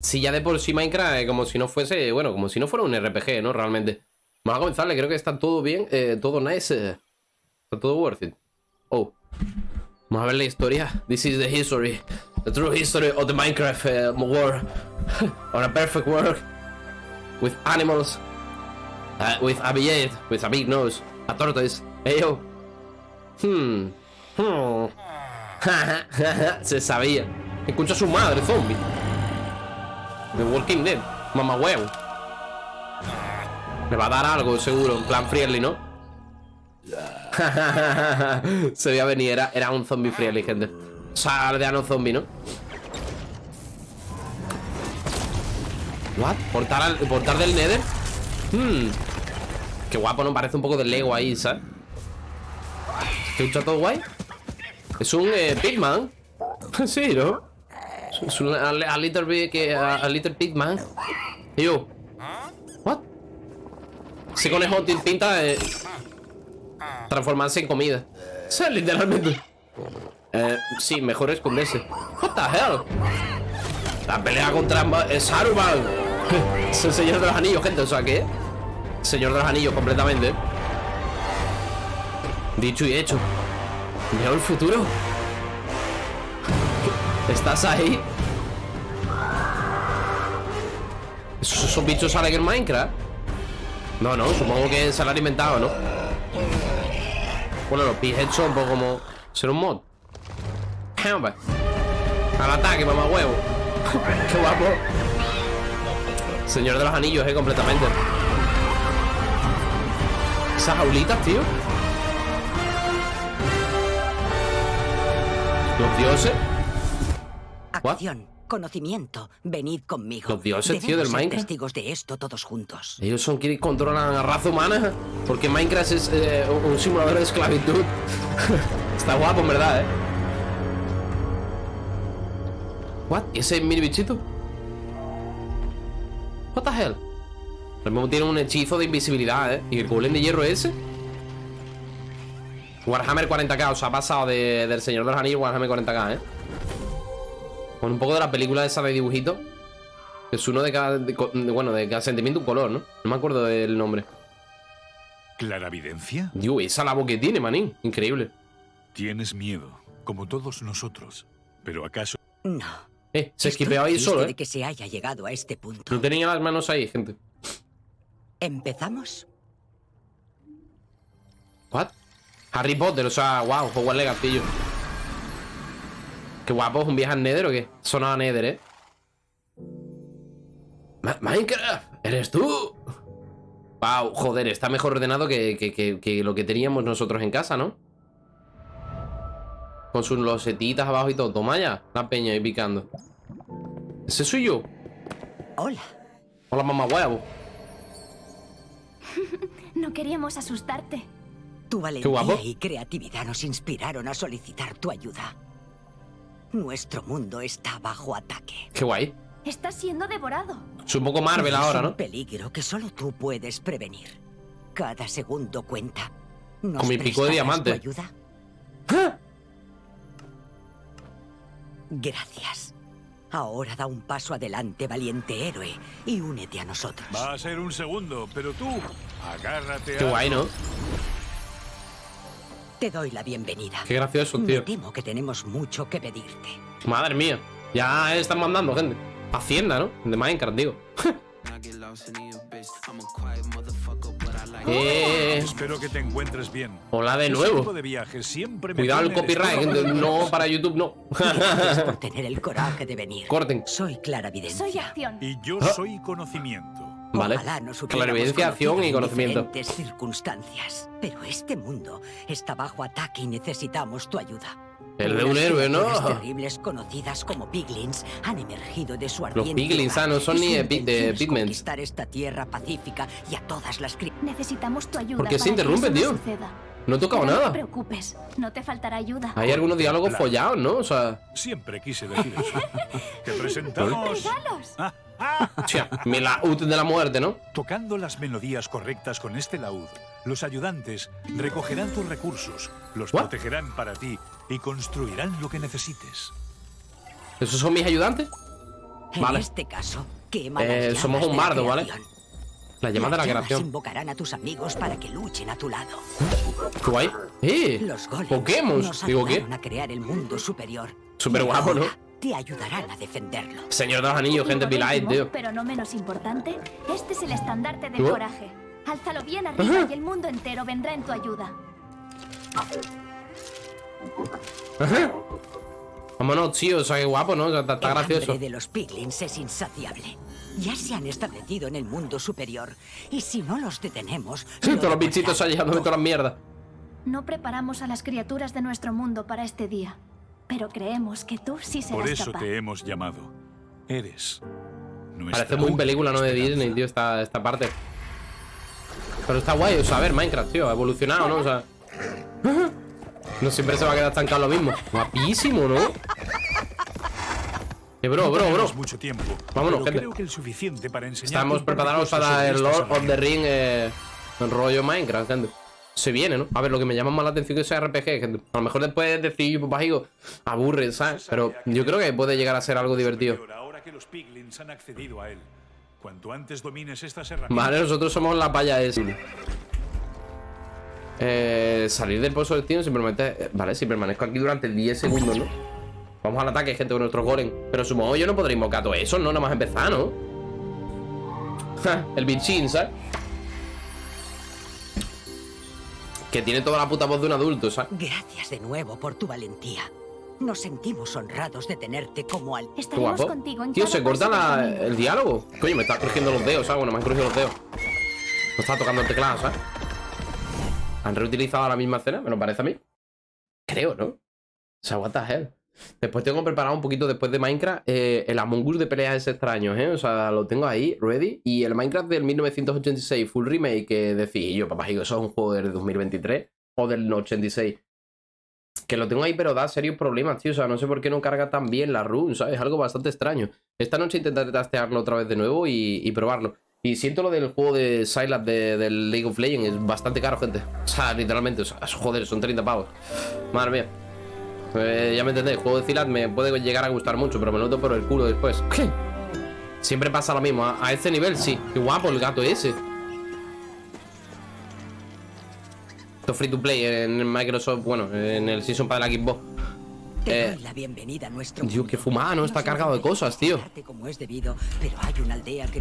Si ya de por sí Minecraft, eh, como si no fuese, bueno, como si no fuera un RPG, ¿no? Realmente. Vamos a comenzarle, creo que está todo bien, eh, todo nice. eh, Está todo worth it. Oh. Vamos a ver la historia. This is the history. The true history of the Minecraft eh, world. On a perfect world. With animals. uh, with a beard, with a big nose. A tortoise. Hey yo. Hmm. Hmm. Se sabía. Escucha a su madre, zombie. The Walking Dead. Mamá huevo. Me va a dar algo, seguro. En plan friendly, ¿no? Se veía venir. Era, era un zombie friendly, gente. O sea, aldeano zombie, ¿no? ¿What? ¿Portar, al- portar del Nether? Hmm. Qué guapo, ¿no? Parece un poco de Lego ahí, ¿sabes? ¿Te gusta todo guay? Es un eh, Pigman. sí, ¿no? A, little bit que a, a little Pigman. Y yo. What? Ese conejo tiene pinta de transformarse en comida. Literalmente. Eh, sí, mejor esconderse. What the hell? La pelea contra eh, Saruman. Es el señor de los anillos, gente. O sea, ¿qué? Señor de los anillos, completamente. Dicho y hecho. Veo el futuro. ¿Estás ahí? ¿Esos, esos bichos salen en Minecraft? No, no, supongo que se lo han inventado, ¿no? Bueno, los Pigheads son un poco como... Ser un mod. Al ataque, mamá huevo. Qué guapo. Señor de los anillos, eh, completamente. Esas jaulitas, tío. Los dioses. What? Conocimiento, venid conmigo. Los dioses, tío, del Minecraft. testigos de esto todos juntos. Ellos son quienes controlan a la raza humana. Porque Minecraft es eh, un simulador de esclavitud. Está guapo, en verdad, eh. What? ¿Y ese mini bichito? What the hell? Lo mismo tiene un hechizo de invisibilidad, eh. ¿Y el golem de hierro ese? Warhammer 40k, o sea, ha pasado de- del Señor de los Anillos Warhammer 40k, eh. Con un poco de la película esa de dibujito. Es uno de cada. de de- bueno, de cada sentimiento un color, ¿no? No me acuerdo del nombre. ¿Claravidencia? Dios, esa la voz que tiene, manín. Increíble. Tienes miedo, como todos nosotros. Pero ¿acaso No. Eh, se Estoy esquipeó ahí solo, de ¿eh? que se haya llegado a este punto. No tenía las manos ahí, gente. ¿Empezamos? ¿What? Harry Potter, o sea, wow, Hogwarts Legacy, tío. Qué guapo, ¿es un viaje al Nether o qué? Sonaba Nether, ¿eh? Ma- Minecraft, ¿eres tú? Wow, joder, está mejor ordenado que, que- que- que lo que teníamos nosotros en casa, ¿no? Con sus losetitas abajo y todo. Toma ya, la peña ahí picando. ¿Ese soy yo? Hola. Hola, mamá huevo. No queríamos asustarte. Tu guapo. valentía y creatividad nos inspiraron a solicitar tu ayuda. Nuestro mundo está bajo ataque. Qué guay. Está siendo devorado. Es un poco Marvel Es ahora, un ¿no? peligro que solo tú puedes prevenir. Cada segundo cuenta. ¿Nos Con mi pico de diamante. ayuda? ¡Ah! Gracias. Ahora da un paso adelante, valiente héroe, y únete a nosotros. va a ser un segundo? Pero tú, agárrate Qué a... guay, ¿no? Te doy la bienvenida. Qué gracioso, Me tío. temo que tenemos mucho que pedirte. Madre mía. Ya están mandando, gente. Hacienda, ¿no? De Minecraft, digo. Eh, Espero que te encuentres bien. hola de nuevo. de viaje siempre me Cuidado el copyright. gente. No para YouTube, no. Gracias por tener el coraje de venir. Corten. Soy Clara Videncia. Soy acción. Y yo Ah. soy conocimiento. Vale. Ojalá hubiéramos Clarividencia, acción y en conocimiento. circunstancias. Pero este mundo está bajo ataque y necesitamos tu ayuda. El de un héroe, ¿no? terribles conocidas como piglins han emergido de su ardiente piglins, ah, no son ni de de pigments. conquistar esta tierra pacífica y a todas las Necesitamos tu ayuda. ¿Por qué se interrumpe, no tío? suceda. No he tocado Pero No nada. te preocupes, no te faltará ayuda. Hay algunos diálogos Claro. follados, ¿no? O sea, Siempre quise decir eso. Te presentamos ¡Regalos! hostia, mi laúd de la muerte, ¿no? tocando las melodías correctas con este laúd. Los ayudantes recogerán tus recursos, los ¿What? protegerán para ti y construirán lo que necesites. ¿Esos son mis ayudantes? En Vale. este caso, quema Eh, somos un bardo, ¿vale? La llama de la creación. invocarán a tus amigos para que luchen a tu lado. Qué guay. ¡Eh! Los Pokémon. Digo, ¿qué? a crear el mundo superior. Súper guapo, ¿no? Te ayudarán a defenderlo. Señor de los anillos, gente, Light, tío. Pero no menos importante, este es el estandarte del ¿Oh? coraje. Álzalo bien arriba y el mundo entero vendrá en tu ayuda. Vámonos, tío. O sea, qué guapo, ¿no? O sea, está, está el gracioso. de los piglins es insaciable. Ya se han establecido en el mundo superior. Y si no los detenemos... Sí, todos los bichitos ahí llevándome todas las mierdas. No preparamos a las criaturas de nuestro mundo para este día. Pero creemos que tú sí serás Por eso capaz. te hemos llamado. Eres Parece muy película, ¿no? De. Disney, tío, esta, esta parte. Pero está guay, o sea, a ver, Minecraft, tío, ha evolucionado, ¿no? O sea. No siempre se va a quedar estancado lo mismo. Guapísimo, ¿no? Bro, bro, bro. tenemos mucho tiempo. Vámonos, gente. creo que el suficiente para enseñarte Estamos preparados para el Lord of the Ring eh, rollo Minecraft, gente. Se viene, ¿no? A ver, lo que me llama más la atención es ese RPG, gente. A lo mejor después de decir, pues digo, aburre, ¿sabes? Pero yo creo que puede llegar a ser algo divertido. Ahora que los piglins han accedido a él. Cuanto antes domines estas herramientas... Vale, nosotros somos la paya esa. Eh, salir del pozo del destino si permanece... eh, Vale, si permanezco aquí durante 10 segundos, ¿no? Vamos al ataque, gente, con nuestros golem. Pero supongo yo no podré invocar todo eso, ¿no? Nada más empezar, ¿no? Ja, el bichín, ¿sabes? Que tiene toda la puta voz de un adulto, ¿sabes? Gracias de nuevo por tu valentía. Nos sentimos honrados de tenerte como al... Estaremos guapo. contigo en Tío, se corta la- el diálogo. Coño, me está crujiendo los dedos, ¿sabes? Bueno, me han crujido los dedos. No está tocando el teclado, ¿sabes? ¿Han reutilizado la misma escena? Me lo parece a mí. Creo, ¿no? O sea, what the hell. Después tengo preparado un poquito después de Minecraft eh, el Among Us de peleas extraños, ¿eh? O sea, lo tengo ahí, ready. Y el Minecraft del 1986 full remake que decís yo, papá, digo, eso es un juego del 2023 o del 86. Que lo tengo ahí, pero da serios problemas, tío. O sea, no sé por qué no carga tan bien la run, ¿sabes? Es algo bastante extraño. Esta noche intentaré tastearlo otra vez de nuevo y, probarlo. Y siento lo del juego de de, del League of Legends. Es bastante caro, gente. O sea, literalmente. O sea, joder, son 30 pavos. Madre mía. Eh, ya me entendéis, el juego de Sylas me puede llegar a gustar mucho, pero me noto por el culo después. ¿Qué? Siempre pasa lo mismo. A, a este nivel, sí. Qué guapo el gato ese. Esto es free to play en Microsoft, bueno, en el Season para la Xbox. Te Eh, doy la bienvenida a nuestro Dios, qué fumada, ¿no? Está cargado de cosas, tío.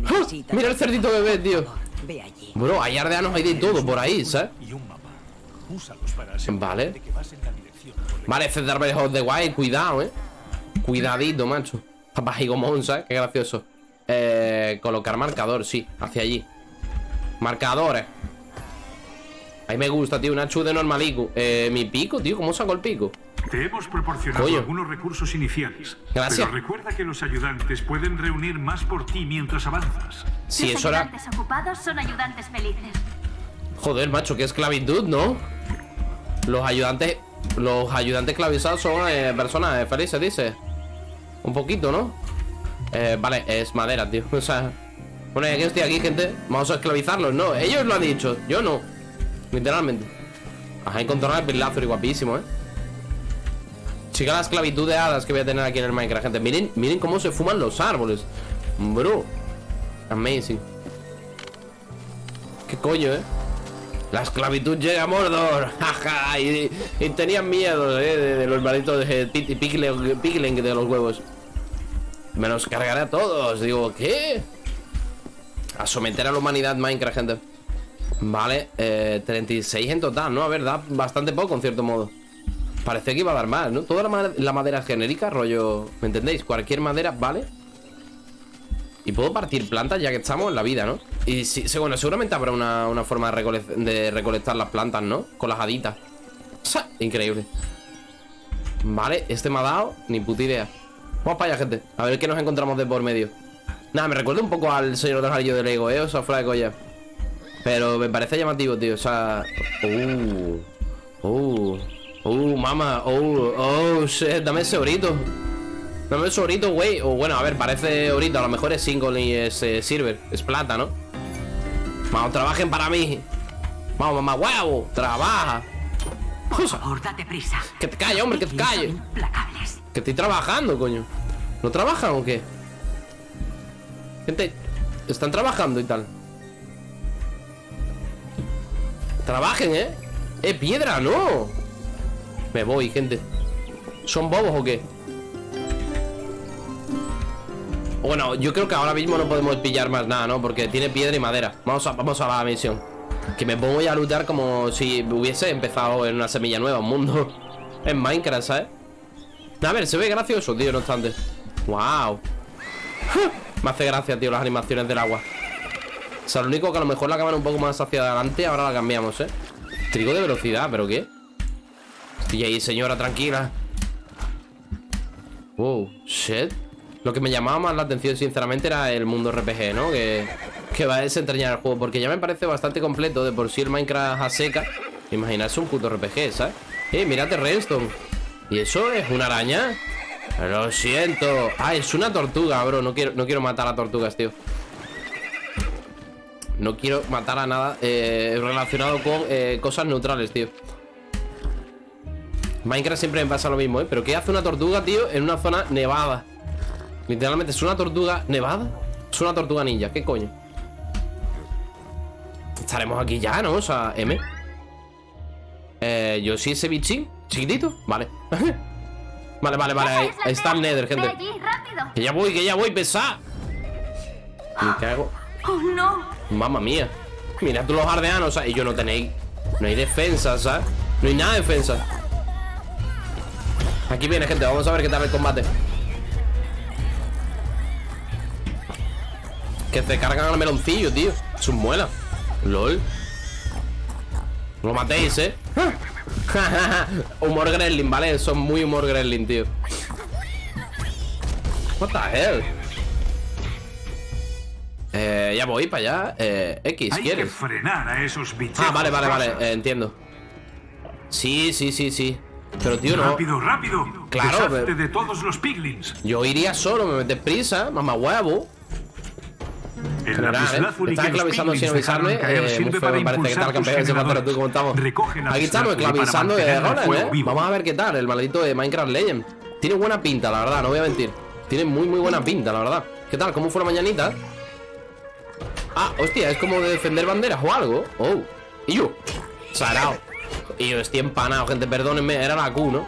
¡Ah! Mira el cerdito bebé, tío. Bro, hay aldeanos hay de todo por ahí, ¿sabes? Y Vale. Cedar Breath of the Wild, cuidado, eh. Cuidadito, macho. Papá Gigomon, ¿sabes? Qué gracioso. Eh, colocar marcador, sí, hacia allí. Marcadores. Ahí me gusta, tío, una chu de normalico. Eh, mi pico, tío, ¿cómo saco el pico? Te hemos proporcionado Coño. algunos recursos iniciales. Gracias. Pero recuerda que los ayudantes pueden reunir más por ti mientras avanzas. Si Los eso era. ayudantes ocupados son ayudantes felices. Joder, macho, qué esclavitud, ¿no? Los ayudantes. Los ayudantes esclavizados son eh, personas felices, dice. Un poquito, ¿no? Eh, vale, es madera, tío. O sea. Bueno, que estoy aquí, gente. Vamos a esclavizarlos, ¿no? Ellos lo han dicho, yo no. Literalmente. Ajá, encontrar el y guapísimo, ¿eh? Chica, la esclavitud de hadas que voy a tener aquí en el Minecraft, gente. Miren, miren cómo se fuman los árboles. Bro. Amazing. ¿Qué coño, eh? La esclavitud llega a Mordor. Jaja. y, y tenían miedo, eh, de, los malditos de Pigling de los huevos. Me los cargaré a todos. Digo, ¿qué? A someter a la humanidad Minecraft, gente. Vale, eh, 36 en total, ¿no? A ver, da bastante poco, en cierto modo. Parece que iba a dar más, ¿no? Toda la, ma- la madera genérica, rollo... ¿Me entendéis? Cualquier madera, ¿vale? Y puedo partir plantas ya que estamos en la vida, ¿no? Y sí, sí, bueno, seguramente habrá una, una forma de, recole- de recolectar las plantas, ¿no? Con las haditas. Increíble. Vale, este me ha dado ni puta idea. Vamos para allá, gente. A ver qué nos encontramos de por medio. Nada, me recuerda un poco al Señor de los Anillos de Lego, ¿eh? O sea, fuera de colla. Pero me parece llamativo, tío. O sea... Uh... Uh... Uh, mamá. Uh... Oh, shit. Dame ese orito. Dame ese orito, güey. O bueno, a ver, parece orito. A lo mejor es single y es eh, silver. Es plata, ¿no? Vamos, trabajen para mí. Vamos, mamá, huevo. Trabaja. Por favor, date prisa. Que te calle, hombre, que te calle. Que estoy trabajando, coño. ¿No trabajan o qué? Gente, están trabajando y tal. Trabajen, ¿eh? ¡Eh, piedra, no! Me voy, gente. ¿Son bobos o qué? Bueno, yo creo que ahora mismo no podemos pillar más nada, ¿no? Porque tiene piedra y madera Vamos a, vamos a la misión Que me pongo a luchar como si hubiese empezado en una semilla nueva, un mundo En Minecraft, ¿sabes? A ver, se ve gracioso, tío, no obstante ¡Wow! Me hace gracia, tío, las animaciones del agua O sea, lo único que a lo mejor la cámara un poco más hacia adelante Ahora la cambiamos, ¿eh? Trigo de velocidad, ¿pero qué? Estoy ahí, señora, tranquila Wow, shit Lo que me llamaba más la atención, sinceramente, era el mundo RPG, ¿no? Que, va a desentrañar el juego Porque ya me parece bastante completo De por sí el Minecraft a seca Imaginarse un puto RPG, ¿sabes? Eh, mírate Redstone ¿Y eso es una araña? Lo siento Ah, es una tortuga, bro No quiero, no quiero matar a tortugas, tío No quiero matar a nada eh, Relacionado con eh, cosas neutrales, tío Minecraft siempre me pasa lo mismo, ¿eh? Pero ¿qué hace una tortuga, tío? En una zona nevada Literalmente, ¿es una tortuga nevada? Es una tortuga ninja, ¿qué coño? Estaremos aquí ya, ¿no? O sea, M Eh, yo sí ese bichín Chiquitito, vale Vale, vale, vale, ahí, está el nether, gente. Que ya voy, que ya voy, pesa Me cago Oh, no. Mamma mía Mira tú los ardeanos, ¿sabes? Y yo no tenéis No hay defensa, ¿sabes? No hay nada de defensa Aquí viene, gente, vamos a ver qué tal el combate Que se cargan al meloncillo, tío. Es un muela LOL. No lo matéis, ¿eh? humor gremlin, ¿vale? Son muy humor gremlin, tío. What the hell Eh, ya voy para allá. Eh, X, Hay que frenar a esos bichos. Ah, vale, vale, vale, eh, entiendo. Sí, sí, sí, sí. Pero tío, no. Rápido, rápido. Claro, pero- de todos los piglins. Yo iría solo, me metes prisa, mamá huevo El ¿eh? lapislázuli Me estás que los piglins dejaron avisarme. caer Eh, sirve muy feo, para me parece. ¿Qué tal, impulsar tus generadores. Aquí estamos, esclavizando de Roland, ¿eh? Vamos a ver qué tal, el maldito de Minecraft Legend. Tiene buena pinta, la verdad, no voy a mentir. Tiene muy, muy buena pinta, la verdad. ¿Qué tal? ¿Cómo fue la mañanita? Ah, hostia, es como de defender banderas o algo. Oh, y yo, sarao. Y yo estoy empanado, gente, perdónenme, era la Q, ¿no?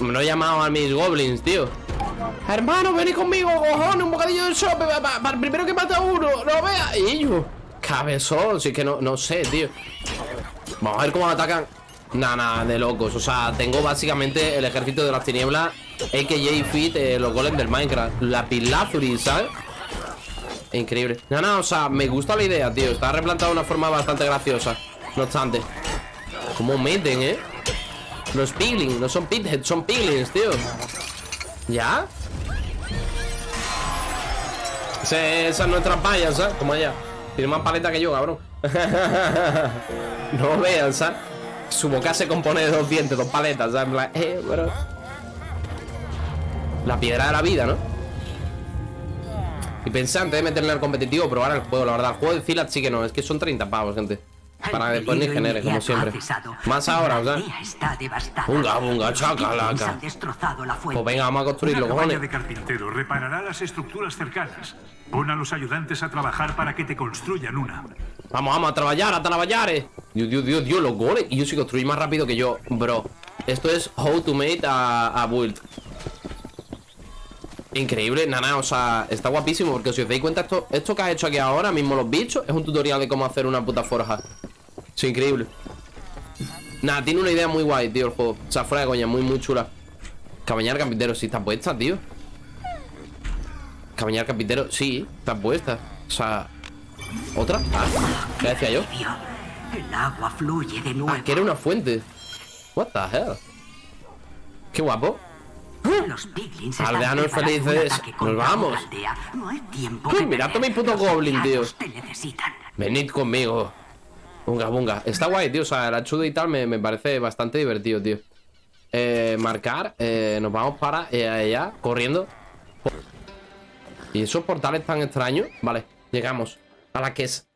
Me lo he llamado a mis goblins, tío. Hermano, vení conmigo, cojones, un bocadillo de sopa pa- pa- Para el primero que mata a uno, no vea. Y yo, cabezón, si es que no, no sé, tío. Vamos a ver cómo atacan. Nada, nada, de locos. O sea, tengo básicamente el ejército de las tinieblas, AKJ Fit, eh, los golems del Minecraft. La Pilazuri, ¿sabes? Increíble. No, no, o sea, me gusta la idea, tío. Está replantado de una forma bastante graciosa. No obstante. ¿Cómo meten, eh? Los piglins, no son pitheads, son piglins, tío. ¿Ya? Ese- esa es nuestra palla, ¿sabes? Como ella. Tiene más paleta que yo, cabrón. no vean, ¿sabes? Su boca se compone de dos dientes, dos paletas, ¿sabes? Plan, eh, bro. La piedra de la vida, ¿no? Y pensé antes de meterle al competitivo probar el juego, la verdad. El juego de Zilat sí que no, es que son 30 pavos, gente. Para que después ni genere, como siempre. Más ahora. Bunga, bunga, Los chacalaca. Pues venga, vamos a construirlo, cojones. de carpintero reparará las estructuras cercanas. Pon a los ayudantes a trabajar para que te construyan una. Vamos, vamos a trabajar, a trabajar. eh. Dios, Dios, Dios, Dios, los goles. Y yo sí construí más rápido que yo, bro. Esto es how to make a, a build. Increíble, nana, o sea, está guapísimo Porque si os dais cuenta, esto, esto que has hecho aquí ahora mismo Los bichos, es un tutorial de cómo hacer una puta forja Es increíble Nada, tiene una idea muy guay, tío, el juego O sea, fuera de coña, muy, muy chula Cabañar carpintero, sí está puesta, tío Cabañar carpintero, sí, está puesta O sea, ¿otra? Ah, ¿qué decía yo? El agua fluye de nuevo. Ah, que era una fuente What the hell Qué guapo Los piglins Aldeanos felices. Nos vamos. No hay tiempo mirad mi puto goblin, tío. Venid conmigo. Bunga, bunga. Está guay, tío. O sea, el achudo y tal me, me parece bastante divertido, tío. Eh, marcar. Eh, nos vamos para eh, allá, corriendo. ¿Y esos portales tan extraños? Vale, llegamos a la que es.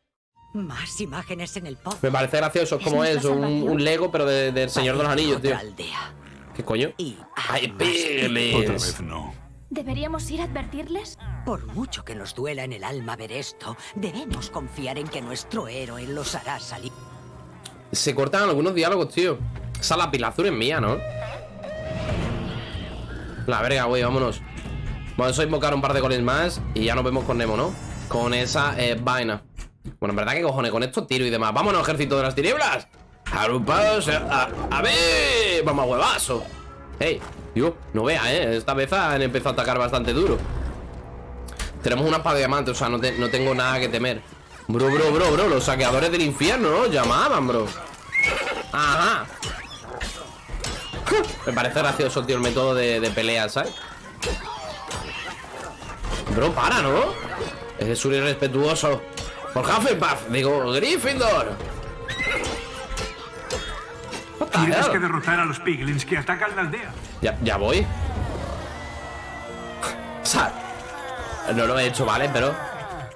Más imágenes en el pod. Me parece gracioso. Es ¿Es como nuestra eso, un, Lego, pero de- del Señor de los Anillos, tío. Aldea. ¿Qué coño? Y ¡Ay, Otra vez no. ¿Deberíamos ir a advertirles? Por mucho que nos duela en el alma ver esto, debemos confiar en que nuestro héroe los hará salir. Se cortan algunos diálogos, tío. Esa lapilazur es mía, ¿no? La verga, güey, vámonos. Vamos a invocar un par de goles más y ya nos vemos con Nemo, ¿no? Con esa eh, vaina. Bueno, en verdad, que cojones? Con esto tiro y demás. ¡Vámonos, ejército de las tinieblas! ¡Agrupados! A, a ver! ¡Vamos a huevazo! ¡Ey! Digo, no vea, ¿eh? Esta vez han empezado a atacar bastante duro. Tenemos una espada de diamante, o sea, no, no tengo nada que temer. Bro, bro, bro, bro, los saqueadores del infierno, ¿no? Llamaban, bro. Ajá. Me parece gracioso, tío, el método de, de pelea, ¿sabes? Bro, para, ¿no? Es un irrespetuoso. Por Hufflepuff, digo, Gryffindor. Tienes que derrotar a los piglins que atacan la aldea. Ya, ya voy. O sea, no lo he hecho, ¿vale? Pero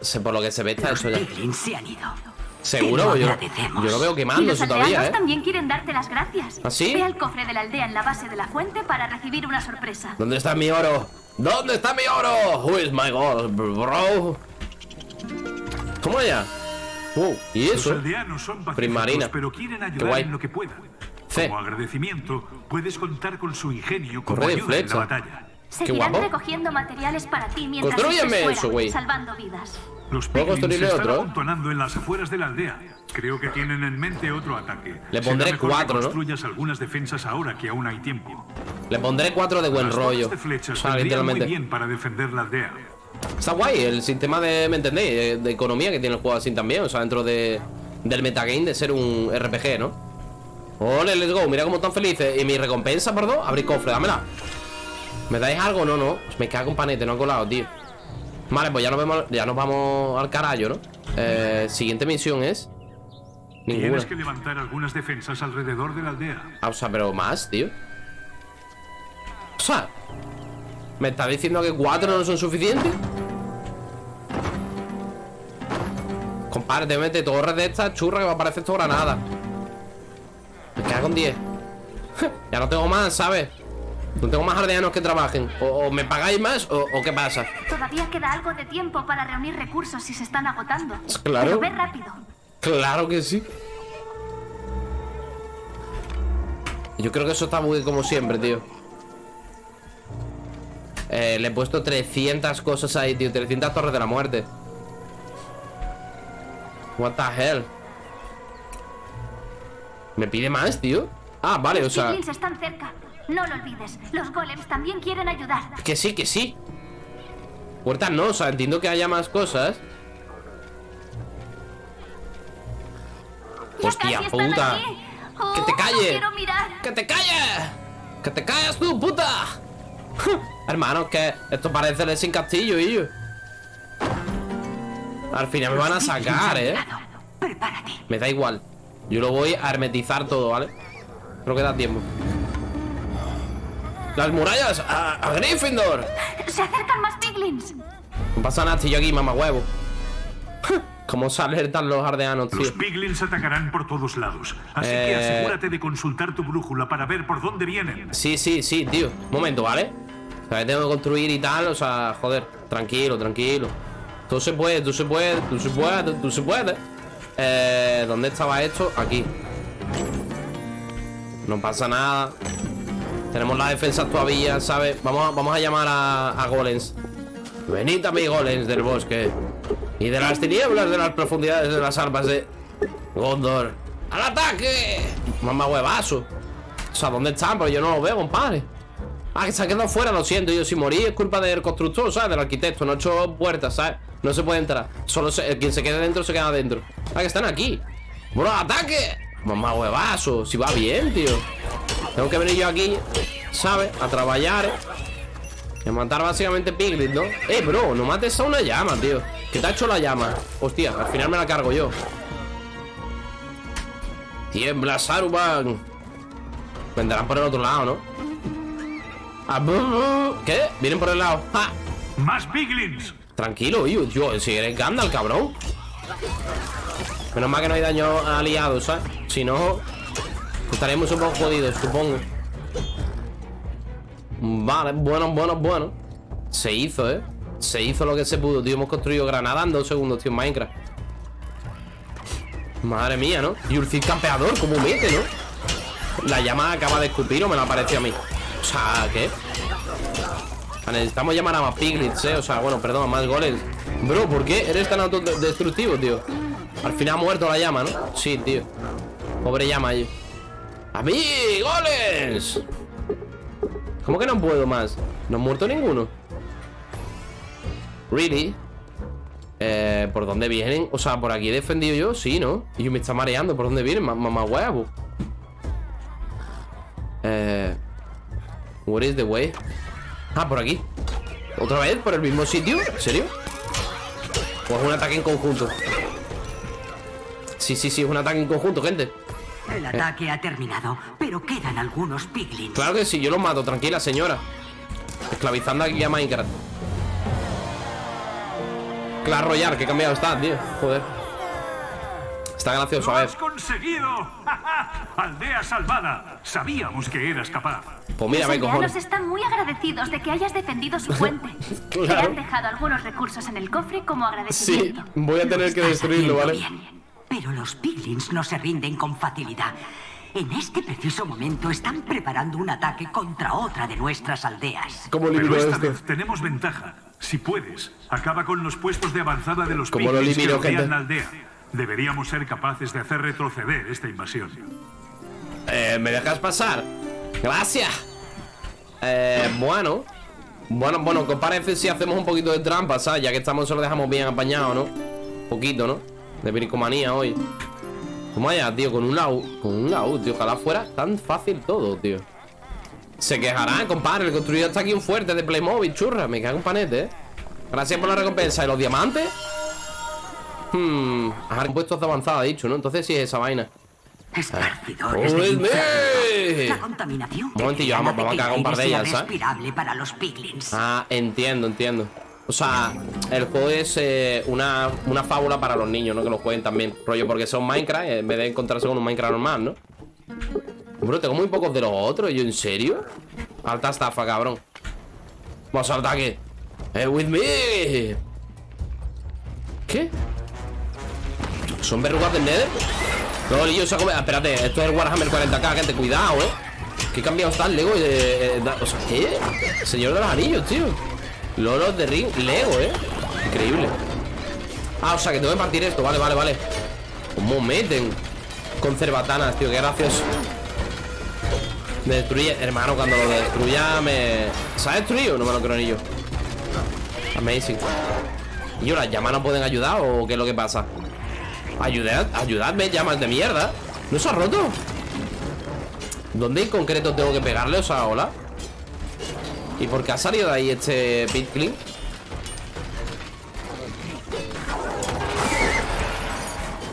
sé por lo que se ve está Los eso ya. piglins se han ido. Seguro, yo, yo lo veo Y los quemándose todavía, aldeanos ¿eh? también quieren darte las gracias. ¿Ah, sí? Ve al cofre de la aldea en la base de la fuente para recibir una sorpresa. ¿Dónde está mi oro? ¿Dónde está mi oro? Who is my gold, bro? ¿Cómo allá? Wow, ¿y Los eso? aldeanos son Primarina. pero quieren Qué ayudar guay. en lo que puedan. Como agradecimiento, puedes contar con su ingenio como Corre de ayuda en la batalla. Seguirán guapo. recogiendo materiales para ti mientras Construyeme eso, güey. salvando vidas. Los ¿Puedo se están otro? amontonando en las afueras de la aldea. Creo que tienen en mente otro ataque. Le Será pondré mejor cuatro, que ¿no? construyas algunas defensas ahora que aún hay tiempo. Le pondré cuatro de buen Las rollo. de O flechas sea, vendrían muy literalmente. bien para defender la aldea. Está guay el sistema de, ¿me entendéis? De, de economía que tiene el juego así también. O sea, dentro de, del metagame de ser un RPG, ¿no? Ole, let's go. Mira cómo están felices. ¿Y mi recompensa, perdón? Abrir cofre, dámela. ¿Me dais algo? No, no. Me cago en panete, no ha colado, tío. Vale, pues ya nos vemos, ya nos vamos al carajo, ¿no? Eh, siguiente misión es. Ninguna. Tienes que levantar algunas defensas alrededor de la aldea. Ah, o sea, pero más, tío. O sea, ¿me está diciendo que cuatro no son suficientes? Compadre, te mete torres de estas churras que va a parecer esto granada. Me cago en 10. ya no tengo más, ¿sabes? No tengo más aldeanos que trabajen. O, o me pagáis más o, o qué pasa. Todavía queda algo de tiempo para reunir recursos si se están agotando. Claro. Pero ve rápido. Claro que sí. Yo creo que eso está muy como siempre, tío. Eh, le he puesto 300 cosas ahí, tío. 300 torres de la muerte. What the hell. ¿Me pide más, tío? Ah, vale, o sea... están cerca. No lo olvides. Los golems también quieren ayudar. Que sí, que sí. Puertas no, o sea, entiendo que haya más cosas. Ya Hostia puta. Oh, ¡Que te no calles! quiero mirar. ¡Que te calles! ¡Que te calles tú, puta! Hermano, que esto parece el sin castillo, y yo. Al final me van a sacar, eh. Me da igual. Yo lo voy a hermetizar todo, ¿vale? Creo que da tiempo. ¡Las murallas! ¡A, a Gryffindor! Se acercan más piglins. No pasa nada, estoy yo aquí, mamá huevo. ¿Cómo se alertan los ardeanos, tío? Los piglins atacarán por todos lados. Así que Eh. asegúrate de consultar tu brújula para ver por dónde vienen. Sí, sí, sí, tío. Un momento, ¿vale? O sea, que tengo que construir y tal, o sea, joder, tranquilo, tranquilo. Tú se puede, tú se puede, tú se puede, tú se puede. Eh, ¿dónde estaba esto? Aquí. No pasa nada. Tenemos las defensas todavía, ¿sabes? Vamos a, vamos a llamar a, a golems. Venid a mis golems del bosque. Y de las tinieblas de las profundidades de las armas de Gondor. ¡Al ataque! Mamá huevazo. O sea, ¿dónde están? Pero yo no lo veo, compadre. Ah, que se ha quedado fuera, lo siento. Yo, si morí es culpa del constructor, ¿sabes? Del arquitecto. No he hecho puertas, ¿sabes? No se puede entrar. Solo se- quien se quede dentro se queda dentro. Ah, que están aquí. ¡Bro, ataque! Mamá huevazo. Si va bien, tío. Tengo que venir yo aquí, ¿sabes? A trabajar. Y a matar básicamente piglins, ¿no? Eh, bro, no mates a una llama, tío. ¿Qué te ha hecho la llama? Hostia, al final me la cargo yo. Tiembla, Saruman. Vendrán por el otro lado, ¿no? Ah. ¿Qué? Vienen por el lado. ¡Ja! ¡Más piglins! Tranquilo. Tío, si eres Gandalf, cabrón. Menos mal que no hay daño aliados, ¿sabes? Si no, estaríamos un poco jodidos, supongo. Vale, bueno, bueno, bueno. Se hizo, ¿eh? Se hizo lo que se pudo, tío. Hemos construido Granada en dos segundos, tío, en Minecraft. Madre mía, ¿no? Y Cid campeador, ¿cómo mete, no? La llama acaba de escupir o me la parece a mí. O sea, ¿qué? Necesitamos llamar a más piglets, ¿eh? O sea, bueno, perdón, a más goles Bro, ¿por qué eres tan autodestructivo, tío? Al final ha muerto la llama, ¿no? Sí, tío Pobre llama ahí ¡A mí! ¡Goles! ¿Cómo que no puedo más? ¿No ha muerto ninguno? ¿Really? Eh, ¿Por dónde vienen? O sea, ¿por aquí he defendido yo? Sí, ¿no? Y me está mareando ¿Por dónde vienen? Mamá huevo Eh... What is the way? Ah, por aquí ¿Otra vez? ¿Por el mismo sitio? ¿En serio? ¿O es un ataque en conjunto? Sí, sí, sí, es un ataque en conjunto, gente El ataque ha terminado, pero quedan algunos piglins Claro que sí, yo los mato, tranquila señora Esclavizando aquí a Minecraft Clash Royale, que cambiado está, tío Joder Está gracioso, a ver has conseguido! ¡Aldea salvada! Sabíamos que eras capaz. Pues mira, Los cojones están muy agradecidos de que hayas defendido su puente. Te Claro. han dejado algunos recursos en el cofre como Sí, agradecimiento. voy a tener que destruirlo, ¿vale? bien. Pero los piglins no se rinden con facilidad. En este preciso momento están preparando un ataque contra otra de nuestras aldeas. ¿Cómo Pero elimino esta esto? vez tenemos ventaja. Si puedes, acaba con los puestos de avanzada de los ¿Cómo lo piglins que gente? la aldea. Deberíamos ser capaces de hacer retroceder esta invasión. Eh, ¿me dejas pasar? Gracias Eh, bueno Bueno, bueno, ¿qué os parece si hacemos un poquito de trampa, ¿sabes? Ya que estamos, se lo dejamos bien apañado, ¿no? Poquito, ¿no? De bricomanía hoy Toma allá, tío, con un laúd Con un laúd, tío, ojalá fuera tan fácil todo, tío Se quejarán, compadre El construido está aquí un fuerte de Playmobil, churra Me cago en panete, ¿eh? Gracias por la recompensa ¿Y los diamantes? Hmm, ajá, puestos de avanzada, dicho, ¿no? Entonces sí es esa vaina Esparcidores de ¡Joder! infierno. La contaminación Un momentillo, vamos- vamos a cagar un par de ellas, ¿sabes? respirable para los piglins. Ah, entiendo, entiendo. O sea, el juego es eh, una, una fábula para los niños, ¿no? Que lo jueguen también. Rollo, porque son Minecraft, eh, en vez de encontrarse con un Minecraft normal, ¿no? Bro, tengo muy pocos de los otros. ¿Yo en serio? Alta estafa, cabrón. Vamos al ataque. Eh, with me. ¿Qué? ¿Son verrugas del Nether? No, Lillo se ha comido. Espérate, esto es el Warhammer 40k, gente. Cuidado, eh. Qué cambiado está el Lego. eh, eh, o sea, ¿qué? Señor de los anillos, tío. Lolos de Ring, Lego, eh. Increíble. Ah, o sea, que tengo que partir esto. Vale, vale, vale. ¿Cómo meten? Con cerbatanas, tío. Qué gracioso. Me destruye. Hermano, cuando lo destruya me... ¿Se ha destruido? No me lo creo ni. Amazing. ¿Y yo las llamas no pueden ayudar o qué es lo que pasa? Ayudad, ayudadme, llamas de mierda ¿No se ha roto? ¿Dónde en concreto tengo que pegarle? O sea, hola ¿Y por qué ha salido de ahí este Pitclean?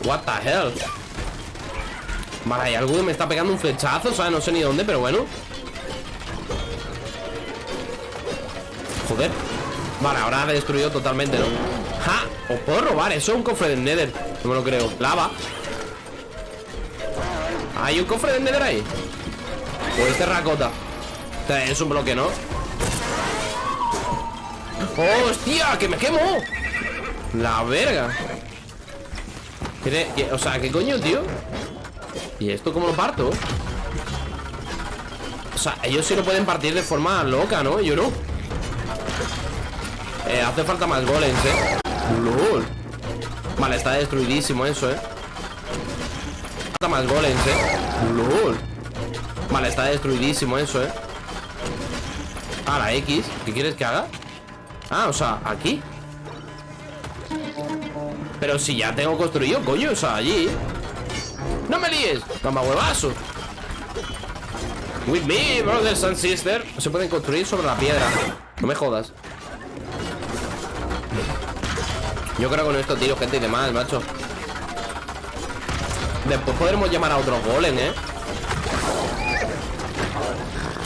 What the hell Vale, hay algo que me está pegando un flechazo sea, no sé ni dónde, pero bueno Joder Vale, ahora ha destruido totalmente, ¿no? ¡Ja! Os puedo robar, eso es un cofre del Nether No me lo creo Lava ¿Hay un cofre del Nether ahí? O es terracota Este Es un bloque, ¿no? ¡Oh, hostia! ¡Que me quemo! La verga ¿Qué- qué- O sea, ¿qué coño, tío? ¿Y esto cómo lo parto? O sea, ellos sí lo pueden partir de forma loca, ¿no? Yo no eh, hace falta más golems, eh LOL Vale, está destruidísimo eso, eh. Falta más golems, eh. LOL. Vale, está destruidísimo eso, eh. Ah, la X. ¿Qué quieres que haga? Ah, o sea, aquí. Pero si ya tengo construido, coño O sea, allí. ¡No me líes! ¡Gamba huevazo! With me, brothers and sisters Se pueden construir sobre la piedra. No me jodas Yo creo que con esto tiro gente y demás, macho. Después podremos llamar a otros golems, ¿eh?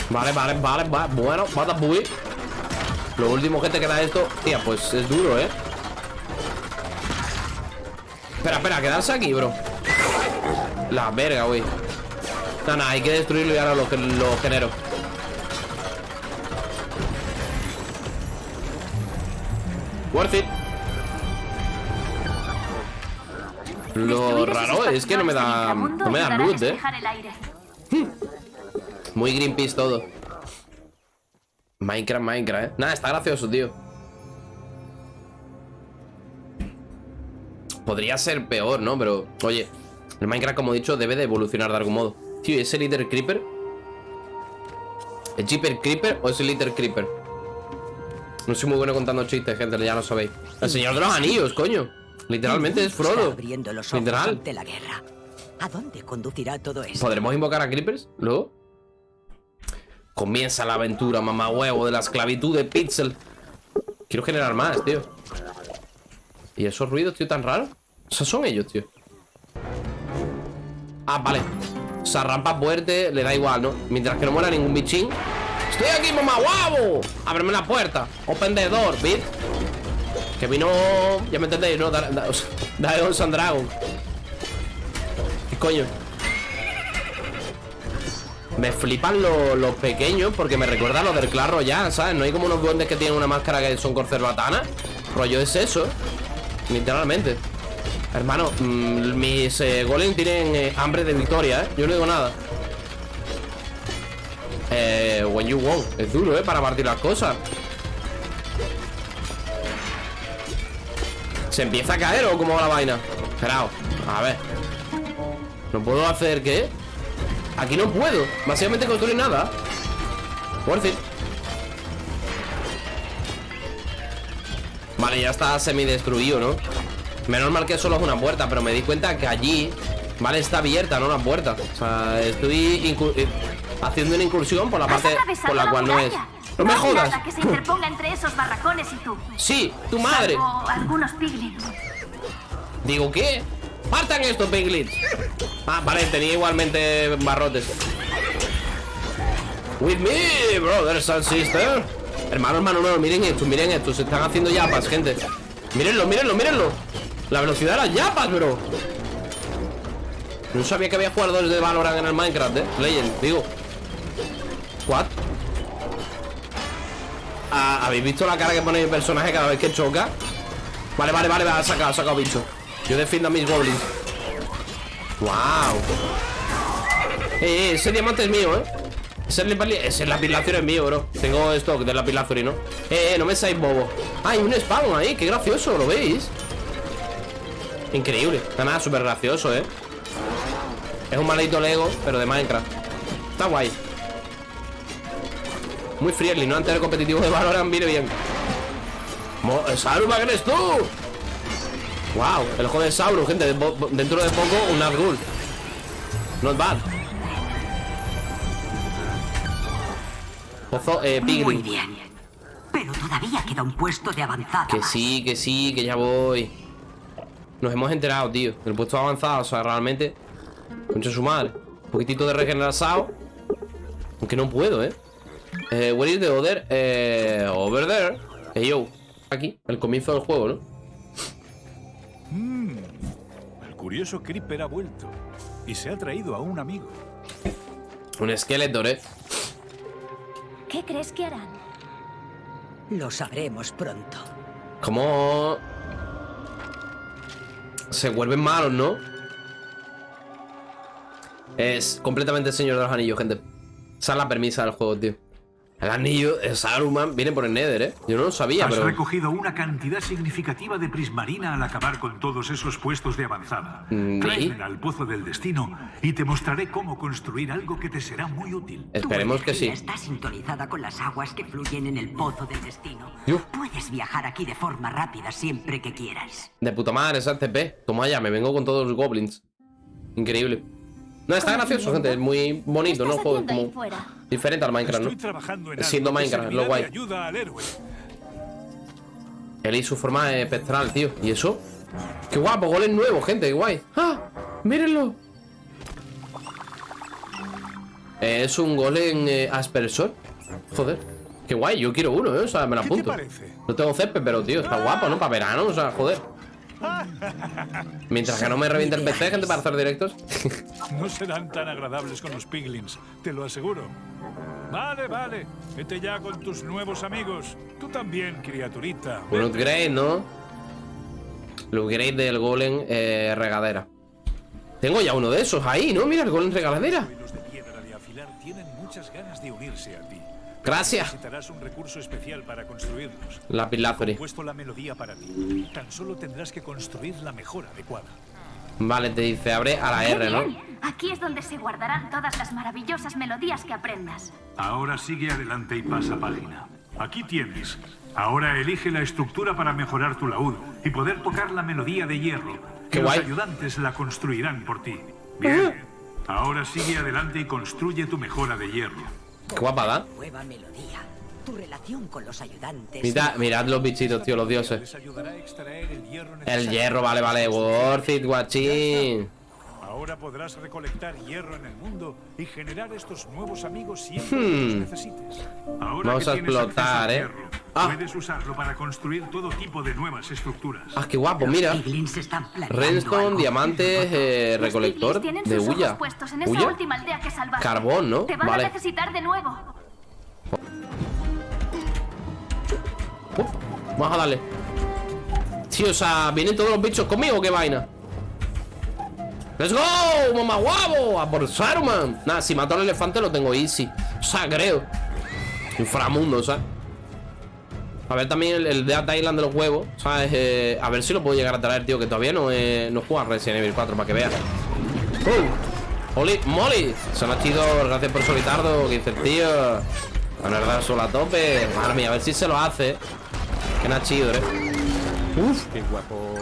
Vale, vale, vale, vale Bueno, Batabuy Lo último que te queda esto Tía, pues es duro, ¿eh? Espera, espera, quedarse aquí, bro. La verga, güey. No, no, hay que destruirlo y ahora lo, lo genero Lo raro es que no me da. No me da loot, eh. el aire. Muy Greenpeace todo. Minecraft, Minecraft, eh. Nada, está gracioso, tío. Podría ser peor, ¿no? Pero, oye, el Minecraft, como he dicho, debe de evolucionar de algún modo. Tío, ¿y ¿ese Little Creeper? ¿Es Jeeper Creeper o es el Little Creeper? No soy muy bueno contando chistes, gente, ya lo sabéis. El Señor de los Anillos, coño. Literalmente es Frodo. abriendo los ojos Literal. ante la guerra. ¿A dónde conducirá todo esto? ¿Podremos invocar a Creepers luego? Comienza la aventura, mamá huevo, de la esclavitud de Pixel. Quiero generar más, tío. ¿Y esos ruidos, tío, tan raros? O sea, son ellos, tío. Ah, vale. O sea, rampa fuerte, le da igual, ¿no? Mientras que no muera ningún bichín. ¡Estoy aquí, mamá huevo! Ábreme la puerta. Open the door, bitch. Que vino... Ya me entendéis, ¿no? Dragon and Dragon. ¿Qué coño? Me flipan lo- los pequeños porque me recuerda a los del Clash Royale, ¿sabes? No hay como unos duendes que tienen una máscara que son corcerbatanas. Rollo es eso. Literalmente. Hermano, mm, mis eh, golems tienen eh, hambre de victoria, ¿eh? Yo no digo nada. Eh, when you won. Es duro, ¿eh? Para partir las cosas. ¿Se empieza a caer o cómo va la vaina? Esperaos. A ver. ¿No puedo hacer qué? Aquí no puedo. Básicamente construir nada. Worth it. Vale, ya está semi-destruido, ¿no? Menos mal que solo es una puerta, pero me di cuenta que allí, vale, está abierta, no una puerta. O sea, estoy eh, haciendo una incursión por la parte por la cual no es. ¡No me jodas! nada que se interponga entre esos barracones y tú. Sí, tu madre. Algunos piglins. Digo, ¿qué? ¡Partan estos piglins! Ah, vale, tenía igualmente barrotes. With me, brothers and sisters. Hermano, hermano, no, miren esto, miren esto. Se están haciendo yapas, gente. Mírenlo, mírenlo, mírenlo. La velocidad de las yapas, bro. No sabía que había jugadores de Valorant en el Minecraft, eh. Legend, digo. What? ¿Habéis visto la cara que pone mi personaje cada vez que choca? Vale, vale, vale, ha sacado, ha sacado bicho. Yo defiendo a mis goblins. ¡Wow! Eh, eh, ese diamante es mío, ¿eh? Ese, ese es mío, bro. Tengo stock de lapislázuli, ¿no? Eh, eh, no me seáis bobo. Ah, hay un spawn ahí, qué gracioso, ¿lo veis? Increíble. Nada, súper gracioso, ¿eh? Es un maldito Lego, pero de Minecraft. Está guay. Muy friendly, ¿no? Antes del competitivo de Valorant, mire bien. Mo- ¡Saruman, eres tú! Wow, el ojo de Sauro, gente. Dentro de poco, un Nazgûl. Not bad. Pozo, eh, Muy bien. Pero todavía queda un puesto de avanzada. Que sí, que sí, que ya voy. Nos hemos enterado, tío. El puesto avanzado, o sea, realmente. Concha su madre. Un poquitito de regenerado. Aunque no puedo, ¿eh? Eh where is the other? Eh, over there. Hey, yo. Aquí, el comienzo del juego, ¿no? El curioso Creeper ha vuelto y se ha traído a un amigo. Un Skeletor, ¿eh? ¿Qué crees que harán? Lo sabremos pronto. Como... Se vuelven malos, ¿no? Es completamente el Señor de los Anillos, gente. Esa es la permisa del juego, tío. El anillo de Saruman viene por el Nether, ¿eh? Yo no lo sabía, Has pero... recogido una cantidad significativa de prismarina al acabar con todos esos puestos de avanzada. Mm, Tráemela ¿y? al pozo del destino y te mostraré cómo construir algo que te será muy útil. Esperemos Tu que sí. Está sintonizada con las aguas que fluyen en el pozo del destino. Yo. Puedes viajar aquí de forma rápida siempre que quieras. De puta madre, esa TP. Toma ya, me vengo con todos los goblins. Increíble. No, está gracioso, gente. Es muy bonito, ¿Qué ¿no? Juego como fuera? diferente al Minecraft, ¿no? en Siendo Minecraft, lo guay. Él y su forma espectral, tío. ¿Y eso? ¡Qué guapo! Golem nuevo, gente, qué guay. ¡Ah! ¡Mírenlo! Eh, es un golem eh, aspersor. Joder. Qué guay, yo quiero uno, ¿eh? O sea, me lo ¿Qué te apunto. parece? No tengo césped, pero tío, está guapo, ¿no? Para verano, o sea, joder. Mientras que no me reviente el PC, gente, para hacer directos. No serán tan agradables con los piglins, te lo aseguro. Vale, vale. Vete ya con tus nuevos amigos. Tú también, criaturita. Un upgrade, ¿no? El upgrade del golem eh, regadera. Tengo ya uno de esos ahí, ¿no? Mira, el golem regadera. Los de piedra de afilar tienen muchas ganas de unirse a ti. Gracias. Necesitarás un recurso especial para construirlos. Lápiz He Lazuli. puesto la melodía para ti. Tan solo tendrás que construir la mejor adecuada. Vale, te dice, abre a la ¡Qué R, ¿no? Aquí es donde se guardarán todas las maravillosas melodías que aprendas. Ahora sigue adelante y pasa página. Aquí tienes. Ahora elige la estructura para mejorar tu laúd y poder tocar la melodía de hierro. Qué Que los guay. ayudantes la construirán por ti. Bien. Ahora sigue adelante y construye tu mejora de hierro. Qué guapa, ¿da? Nueva melodía. Tu relación con los ayudantes. Mirad, mirad los bichitos, tío, los dioses. El hierro, vale, vale. Worth it, guachín. Ahora podrás recolectar hierro en el mundo y generar estos nuevos amigos siempre que Hmm. los necesites. Ahora Vamos que a explotar, ¿eh? hierro, Ah. Puedes usarlo para construir todo tipo de nuevas estructuras. Ah, qué guapo, mira. Redstone, diamantes, eh, recolector de que salvaste. Carbón, ¿no? Te van Vale. a necesitar de nuevo. Uf, vamos a darle. Tío, o sea, ¿vienen todos los bichos conmigo o qué vaina? ¡Let's go! ¡Mamá guavo! ¡A por Saruman! Nada, si mato al elefante lo tengo easy. O sea, creo. Inframundo, ¿sabes? A ver también el, el Dead Island de los huevos, ¿sabes? Eh, a ver si lo puedo llegar a traer, tío, que todavía no he no he jugado a Resident Evil 4 para que veas. ¡Oh! ¡Oli! ¡Molly! Se ha chido, gracias por solitardo, que dice el tío. La verdad, solo a tope. Madre mía, a ver si se lo hace. Que nachido, ¿eh? Uf, Qué guapo.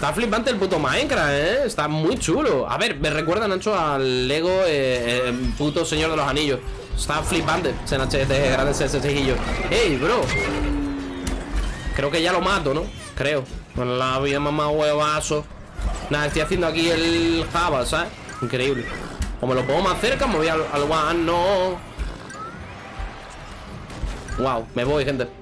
Está flipante el puto Minecraft, ¿eh? Está muy chulo. A ver, me recuerda, Nacho, al Lego eh, eh, puto Señor de los Anillos. Está flipante. Se NHT, grande ese cejillo. ¡Ey, bro! Creo que ya lo mato, ¿no? Creo. Con la vida mamá huevazo. Nada, estoy haciendo aquí el Java, ¿sabes? Increíble. O me lo pongo más cerca, me voy al, al one, no. Wow, me voy, gente.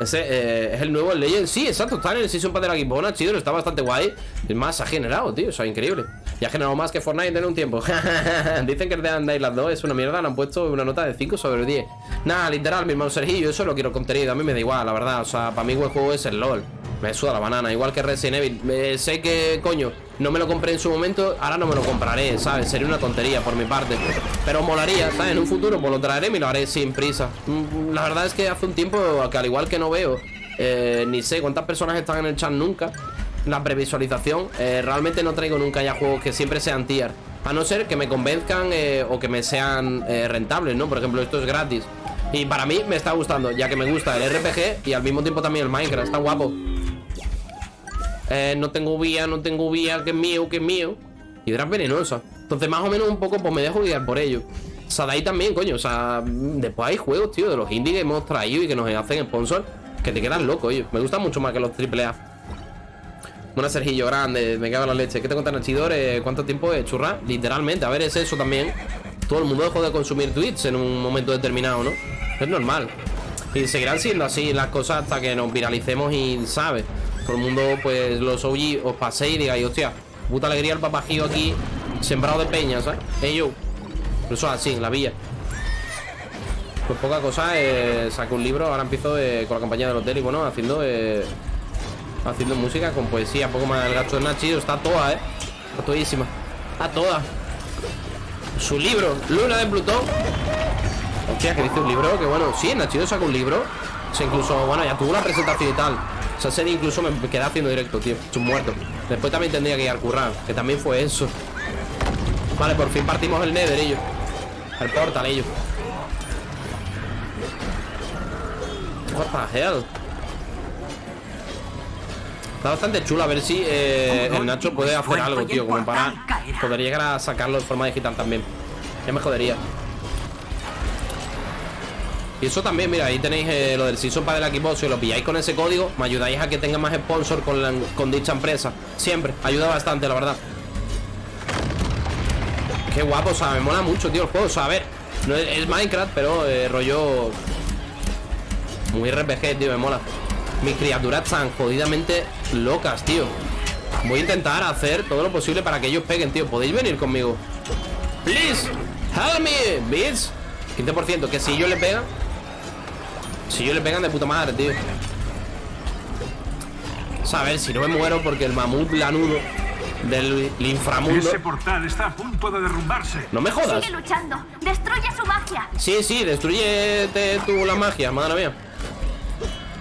Ese eh, es el nuevo Legend. Sí, exacto, está en el Season Pass de la Gibbona, chido, está bastante guay. Es más, ha generado, tío, o sea, increíble. Y ha generado más que Fortnite en un tiempo. Dicen que el de Undying las dos es una mierda, le han puesto una nota de 5 sobre 10. Nada, literal, mi hermano Sergio, yo solo quiero contenido, a mí me da igual, la verdad. O sea, para mí el juego es el LOL. Me suda la banana, igual que Resident Evil. Eh, sé que, coño, no me lo compré en su momento, ahora no me lo compraré, ¿sabes? Sería una tontería por mi parte. Pero molaría, ¿sabes? En un futuro pues lo traeré y lo haré sin prisa. Mm, La verdad es que hace un tiempo que al igual que no veo, eh, ni sé cuántas personas están en el chat nunca, la previsualización, eh, realmente no traigo nunca ya juegos que siempre sean tier. A no ser que me convenzcan eh, o que me sean rentables, ¿no? Por ejemplo, esto es gratis. Y para mí me está gustando, ya que me gusta el RPG y al mismo tiempo también el Minecraft. Está guapo. Eh, no tengo vía, no tengo vía, que es mío, que es mío. Hidra venenosa. Entonces, más o menos un poco, pues me dejo guiar por ello. Sadai también, coño. O sea, después hay juegos, tío, de los indie que hemos traído y que nos hacen sponsor, que te quedan locos, ellos. Me gustan mucho más que los AAA. Una Sergillo grande, me cago en la leche. ¿Qué te cuentan, Chidores? ¿Cuánto tiempo es? Churra, literalmente. A ver, es eso también. Todo el mundo dejó de consumir tweets en un momento determinado, ¿no? Es normal. Y seguirán siendo así las cosas hasta que nos viralicemos y, ¿sabes? Todo el mundo, pues, los OG os paséis y digáis, hostia, puta alegría el papajío aquí, sembrado de peña, ¿sabes? Eso es así, en la villa. Pues poca cosa, eh, saco un libro, ahora empiezo eh, con la compañía del hotel y bueno, haciendo eh, haciendo música con poesía, poco más el gato de Nachi, está toda, eh. Está todísima. Está toda. Su libro, Luna de Plutón. Hostia, que dice un libro, que bueno, sí, Nachido saca un libro. O sea, incluso, bueno, ya tuvo una presentación y tal. O sea, incluso me quedé haciendo directo, tío. Es un muerto. Después también tendría que ir al currar, que también fue eso. Vale, por fin partimos el Nether, ellos. El portal, ellos. What the hell? Está bastante chulo a ver si eh, el Nacho puede hacer algo, tío, como para poder llegar a sacarlo de forma digital también. Ya me jodería. Y eso también, mira, ahí tenéis eh, lo del Season Pass del equipo. Si lo pilláis con ese código, me ayudáis a que tenga más sponsor con, con dicha empresa. Siempre, ayuda bastante, la verdad. Qué guapo, o sea, me mola mucho, tío, el juego. O sea, a ver, no es, Minecraft, pero eh, rollo. Muy RPG, tío, me mola. Mis criaturas están jodidamente locas, tío. Voy a intentar hacer todo lo posible para que ellos peguen, tío. ¿Podéis venir conmigo? Please, help me, bitch. 15%, que si ellos le pegan Si ellos le pegan de puta madre, tío o sea, a ver, si no me muero porque el mamut lanudo del inframundo Ese portal está a punto de derrumbarse. No me jodas Sigue luchando. Destruye su magia. Sí, sí, destruyete tú la magia, madre mía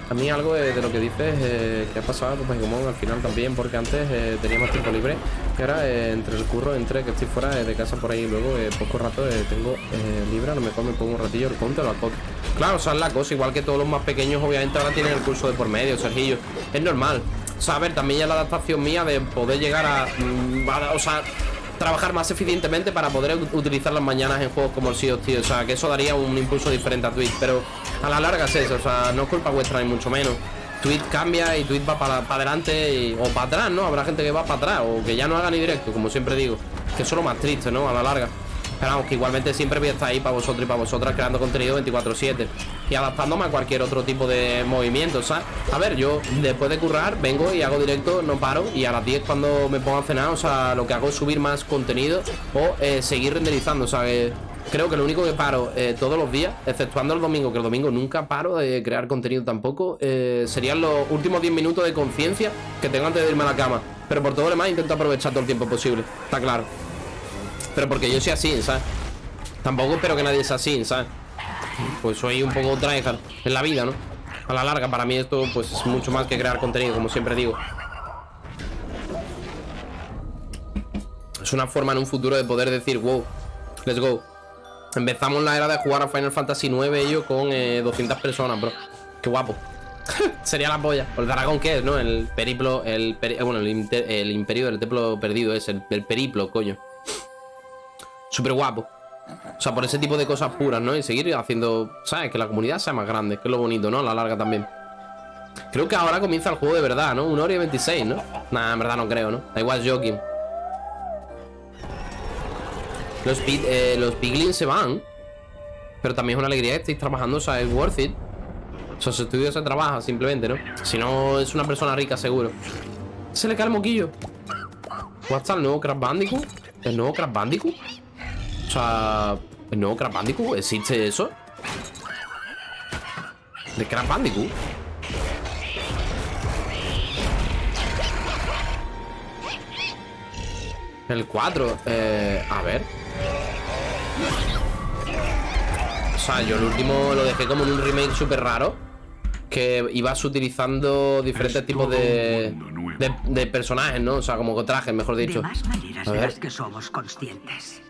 a mí algo de, lo que dices eh, que ha pasado pues como al final también porque antes eh, tenía tiempo libre y ahora eh, entre el curro entre que estoy fuera de casa por ahí y luego eh, poco rato eh, tengo eh, libre a lo mejor me pongo un ratillo el conte o la cot claro o sea es la cosa igual que todos los más pequeños obviamente ahora tienen el curso de por medio Sergillo. Es normal. O sea a ver también ya la adaptación mía de poder llegar a, mm, a- o sea trabajar más eficientemente para poder ut- utilizar las mañanas en juegos como el Sea of. O sea, que eso daría un impulso diferente a Twitch. Pero a la larga es eso. O sea, no es culpa vuestra ni mucho menos. Twitch cambia y Twitch va para adelante o para atrás, ¿no? Habrá gente que va para atrás o que ya no haga ni directo, como siempre digo. Que eso es lo más triste, ¿no? A la larga. Pero que igualmente siempre voy a estar ahí para vosotros y para vosotras creando contenido 24-7 y adaptándome a cualquier otro tipo de movimiento, ¿sabes? A ver, yo después de currar vengo y hago directo, no paro y a las 10 cuando me pongo a cenar, o sea, lo que hago es subir más contenido o eh, seguir renderizando, o sea, que creo que lo único que paro eh, todos los días, exceptuando el domingo, que el domingo nunca paro de crear contenido tampoco, eh, serían los últimos 10 minutos de conciencia que tengo antes de irme a la cama. Pero por todo lo demás intento aprovechar todo el tiempo posible, está claro. Pero porque yo soy así, ¿sabes? Tampoco espero que nadie sea así, ¿sabes? Pues soy un poco tryhard en la vida, ¿no? A la larga, para mí esto pues es mucho más que crear contenido, como siempre digo. Es una forma en un futuro de poder decir, wow, let's go. Empezamos la era de jugar a Final Fantasy 9 ellos con eh, 200 personas, bro. Qué guapo. Sería la polla. O el dragón, ¿qué es, no? El periplo, el bueno, el, imperio del templo perdido es el periplo, coño. Súper guapo. O sea, por ese tipo de cosas puras, ¿no? Y seguir haciendo, ¿sabes? Que la comunidad sea más grande, que es lo bonito, ¿no? A la larga también. Creo que ahora comienza el juego de verdad, ¿no? Una hora y 26, ¿no? Nah, en verdad no creo, ¿no? Da igual, joking. Los, eh, los piglins se van. Pero también es una alegría que estéis trabajando, o sea, es worth it. O sea, su estudio se trabaja simplemente, ¿no? Si no, es una persona rica, seguro. Se le cae el moquillo. ¿What's el nuevo Crash Bandicoot? ¿El nuevo Crash Bandicoot? O sea, ¿el nuevo Crash Bandicoot? ¿Existe eso? ¿De Crash Bandicoot? El 4, eh, a ver. O sea, yo el último lo dejé como en un remake súper raro. Que ibas utilizando diferentes Es tipos de, de, de personajes, ¿no? O sea, como trajes, mejor dicho. De más maneras de las que somos conscientes.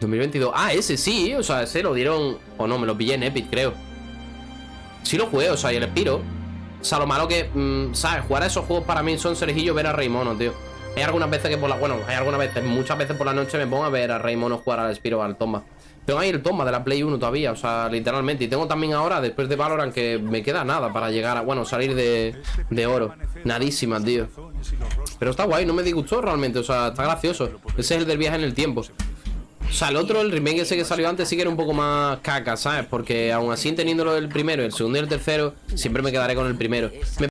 2022. Ah, ese sí, o sea, ese lo dieron. O no, me lo pillé en Epic, creo. Sí lo jugué, o sea, y el Espiro. O sea, lo malo que, mm, ¿sabes? Jugar a esos juegos para mí son Sergillo ver a Rey Mono, tío. Hay algunas veces que por la. Bueno, hay algunas veces, muchas veces por la noche me pongo a ver a Rey Mono jugar al Espiro o al Tomba. Tengo ahí el Tomba de la Play 1 todavía, o sea, literalmente. Y tengo también ahora, después de Valorant, que me queda nada para llegar a. Bueno, salir de, de oro. Nadísima, tío. Pero está guay, no me disgustó realmente, o sea, está gracioso. Ese es el del viaje en el tiempo. O sea, el otro, el remake ese que salió antes, sí que era un poco más caca, ¿sabes? Porque aún así, teniéndolo el primero, el segundo y el tercero, siempre me quedaré con el primero. Me